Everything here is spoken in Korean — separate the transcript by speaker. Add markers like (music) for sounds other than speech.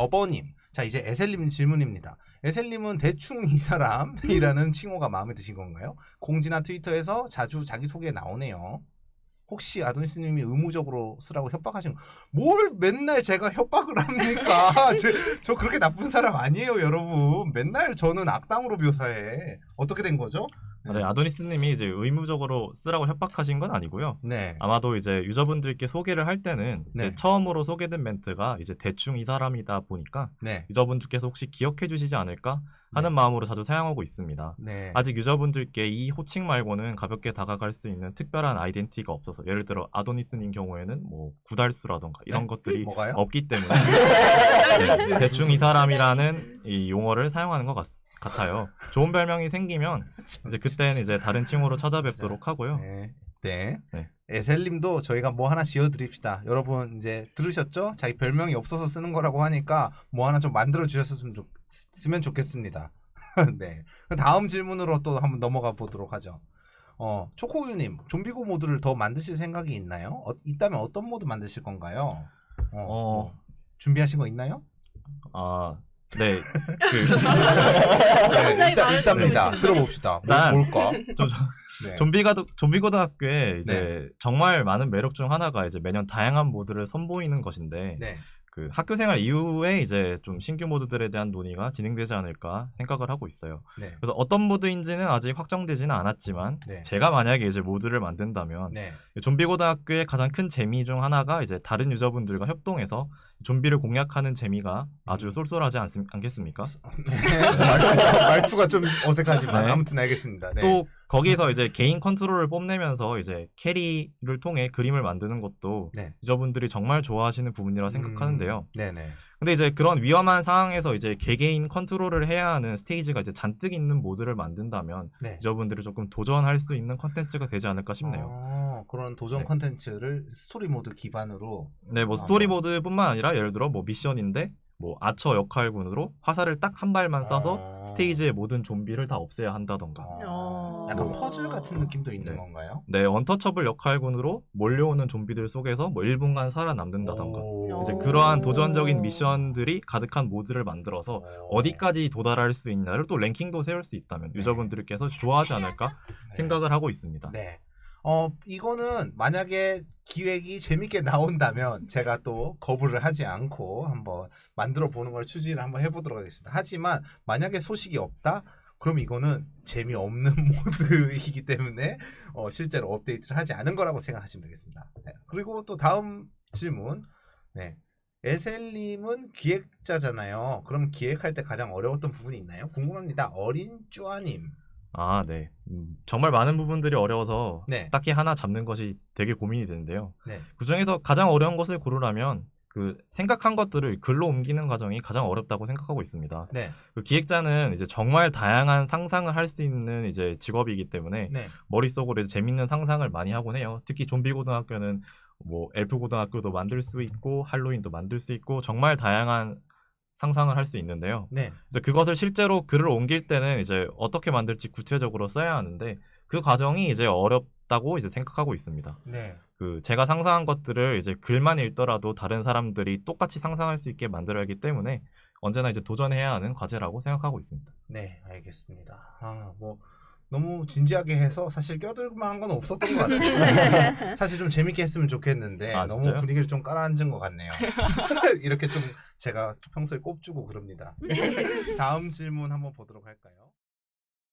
Speaker 1: 버버님. 자 이제 에셀님 질문입니다. 에셀님은 대충 이 사람이라는 (laughs) 칭호가 마음에 드신 건가요? 공지나 트위터에서 자주 자기 소개 나오네요. 혹시 아도니스님이 의무적으로 쓰라고 협박하신 거? 뭘 맨날 제가 협박을 합니까? (laughs) 저, 저 그렇게 나쁜 사람 아니에요, 여러분. 맨날 저는 악당으로 묘사해. 어떻게 된 거죠?
Speaker 2: 네, 아도니스님이 이제 의무적으로 쓰라고 협박하신 건 아니고요.
Speaker 1: 네.
Speaker 2: 아마도 이제 유저분들께 소개를 할 때는
Speaker 1: 네.
Speaker 2: 처음으로 소개된 멘트가 이제 대충 이 사람이다 보니까
Speaker 1: 네.
Speaker 2: 유저분들께서 혹시 기억해 주시지 않을까 하는 마음으로 자주 사용하고 있습니다.
Speaker 1: 네.
Speaker 2: 아직 유저분들께 이 호칭 말고는 가볍게 다가갈 수 있는 특별한 아이덴티티가 없어서 예를 들어 아도니스님 경우에는 뭐 구달수라던가 이런
Speaker 1: 네?
Speaker 2: 것들이
Speaker 1: 뭐가요?
Speaker 2: 없기 때문에 (laughs) 네, 대충 이 사람이라는 이 용어를 사용하는 것 같, 같아요. 좋은 별명이 생기면 이제 그때는 이제 다른 칭호로 찾아뵙도록 하고요.
Speaker 1: 네. 네.
Speaker 2: 네.
Speaker 1: 에셀님도 저희가 뭐 하나 지어드립시다. 여러분 이제 들으셨죠? 자기 별명이 없어서 쓰는 거라고 하니까 뭐 하나 좀 만들어 주셨으면 좋, 좋겠습니다. (laughs) 네. 다음 질문으로 또 한번 넘어가 보도록 하죠. 어, 초코우유님, 좀비고 모드를 더 만드실 생각이 있나요? 어, 있다면 어떤 모드 만드실 건가요? 어,
Speaker 2: 어.
Speaker 1: 뭐 준비하신 거 있나요?
Speaker 2: 아, 네. 그, (laughs)
Speaker 1: 네, 있답니다.
Speaker 3: 질문이시네요.
Speaker 1: 들어봅시다. 뭐,
Speaker 2: 난-
Speaker 1: 뭘까?
Speaker 2: 좀,
Speaker 1: 네.
Speaker 2: 좀비가 좀비 고등학교에 이제 정말 많은 매력 중 하나가 이제 매년 다양한 모드를 선보이는 것인데
Speaker 1: 네.
Speaker 2: 그 학교 생활 이후에 이제 좀 신규 모드들에 대한 논의가 진행되지 않을까 생각을 하고 있어요.
Speaker 1: 네.
Speaker 2: 그래서 어떤 모드인지는 아직 확정되지는 않았지만
Speaker 1: 네.
Speaker 2: 제가 만약에 이제 모드를 만든다면
Speaker 1: 네.
Speaker 2: 좀비 고등학교의 가장 큰 재미 중 하나가 이제 다른 유저분들과 협동해서 좀비를 공략하는 재미가 아주 쏠쏠하지 않, 않겠습니까?
Speaker 1: 네. (laughs) 말투가, 말투가 좀 어색하지만
Speaker 2: 네.
Speaker 1: 아무튼 알겠습니다. 네.
Speaker 2: 또 거기서 이제 개인 컨트롤을 뽐내면서 이제 캐리를 통해 그림을 만드는 것도
Speaker 1: 네.
Speaker 2: 유저분들이 정말 좋아하시는 부분이라 생각하는데요.
Speaker 1: 음, 네네.
Speaker 2: 근데 이제 그런 위험한 상황에서 이제 개개인 컨트롤을 해야 하는 스테이지가 이제 잔뜩 있는 모드를 만든다면
Speaker 1: 네.
Speaker 2: 유저분들이 조금 도전할 수 있는 컨텐츠가 되지 않을까 싶네요.
Speaker 1: 어, 그런 도전
Speaker 2: 네.
Speaker 1: 컨텐츠를 스토리 모드 기반으로
Speaker 2: 네, 뭐
Speaker 1: 아,
Speaker 2: 스토리 모드뿐만 아니라 예를 들어 뭐 미션인데 뭐 아처 역할군으로 화살을 딱 한 발만 쏴서
Speaker 1: 어.
Speaker 2: 스테이지의 모든 좀비를 다 없애야 한다던가.
Speaker 1: 어,
Speaker 3: 어.
Speaker 1: 약간 퍼즐 같은 느낌도 있는
Speaker 2: 네.
Speaker 1: 건가요?
Speaker 2: 네, untouchable 역할군으로 몰려오는 좀비들 속에서 뭐 1분간 살아남는다던가.
Speaker 1: 오.
Speaker 2: 이제
Speaker 3: 오.
Speaker 2: 그러한 도전적인 미션들이 가득한 모드를 만들어서
Speaker 1: 어.
Speaker 2: 어디까지 도달할 수 있냐를 또 랭킹도 세울 수 있다면
Speaker 1: 네.
Speaker 2: 유저분들께서 좋아하지 않을까
Speaker 1: 네.
Speaker 2: 생각을 하고 있습니다.
Speaker 1: 네. 어, 이거는 만약에 기획이 재밌게 나온다면 제가 또 거부를 하지 않고 한번 만들어 보는 걸 추진을 한번 해보도록 하겠습니다. 하지만 만약에 소식이 없다? 그럼 이거는 재미없는 (laughs) 모드이기 때문에 어, 실제로 업데이트를 하지 않은 거라고 생각하시면 되겠습니다. 네. 그리고 또 다음 질문. 네. 에셀님은 기획자잖아요. 그럼 기획할 때 가장 어려웠던 부분이 있나요? 궁금합니다. 어린 쭈아님.
Speaker 2: 아, 네. 음, 정말 많은 부분들이 어려워서
Speaker 1: 네.
Speaker 2: 딱히 하나 잡는 것이 되게 고민이 되는데요.
Speaker 1: 네.
Speaker 2: 그 중에서 가장 어려운 것을 고르라면 그 생각한 것들을 글로 옮기는 과정이 가장 어렵다고 생각하고 있습니다.
Speaker 1: 네.
Speaker 2: 그 기획자는 이제 정말 다양한 상상을 할 수 있는 이제 직업이기 때문에
Speaker 1: 네.
Speaker 2: 머릿속으로 재밌는 상상을 많이 하곤 해요. 특히 좀비 고등학교는 뭐 엘프 고등학교도 만들 수 있고 할로윈도 만들 수 있고 정말 다양한 상상을 할 수 있는데요.
Speaker 1: 네.
Speaker 2: 그래서 그것을 실제로 글을 옮길 때는 이제 어떻게 만들지 구체적으로 써야 하는데 그 과정이 이제 어렵다고 이제 생각하고 있습니다.
Speaker 1: 네.
Speaker 2: 그 제가 상상한 것들을 이제 글만 읽더라도 다른 사람들이 똑같이 상상할 수 있게 만들어야 하기 때문에 언제나 이제 도전해야 하는 과제라고 생각하고 있습니다.
Speaker 1: 네, 알겠습니다. 아, 뭐 너무 진지하게 해서 사실 껴들 만한 건 없었던 것 같아요. (laughs) 사실 좀 재밌게 했으면 좋겠는데
Speaker 2: 아,
Speaker 1: 너무
Speaker 2: 진짜요?
Speaker 1: 분위기를 좀 깔아앉은 것 같네요. (laughs) 이렇게 좀 제가 평소에 꼽주고 그럽니다. (laughs) 다음 질문 한번 보도록 할까요?